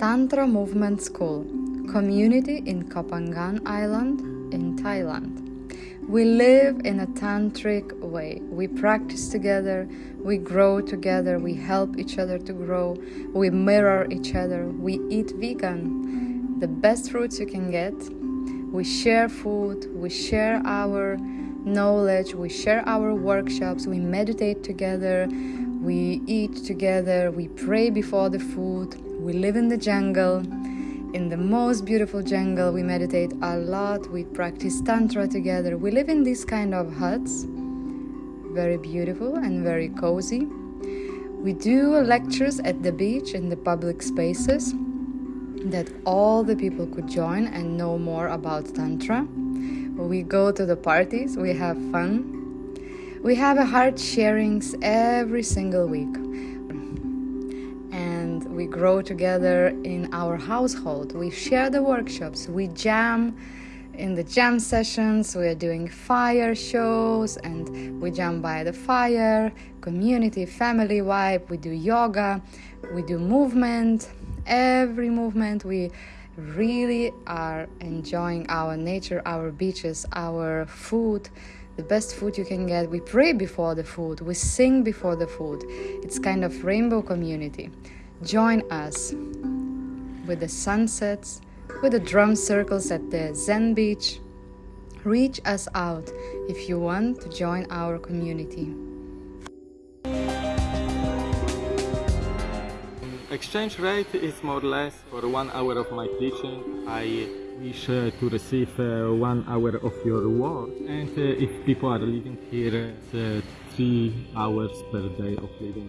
Tantra Movement School, community in Koh Phangan Island in Thailand. We live in a tantric way. We practice together, we grow together, we help each other to grow, we mirror each other, we eat vegan, the best fruits you can get. We share food, we share our knowledge, we share our workshops, we meditate together, we eat together, we pray before the food, we live in the jungle in the most beautiful jungle. We meditate a lot. We practice Tantra together. We live in these kind of huts, very beautiful and very cozy. We do lectures at the beach in the public spaces that all the people could join and know more about Tantra. We go to the parties, we have fun. We have a heart sharings every single week. And we grow together in our household. We share the workshops, we jam in the jam sessions, we are doing fire shows and we jam by the fire, community, family vibe, we do yoga, we do movement, every movement we really are enjoying our nature, our beaches, our food, the best food you can get. We pray before the food, we sing before the food. It's kind of rainbow community. Join us with the sunsets, with the drum circles at the Zen beach. Reach us out if you want to join our community. Exchange rate is more or less for one hour of my teaching. I wish uh, to receive uh, one hour of your work. And uh, if people are living here, uh, three hours per day of living.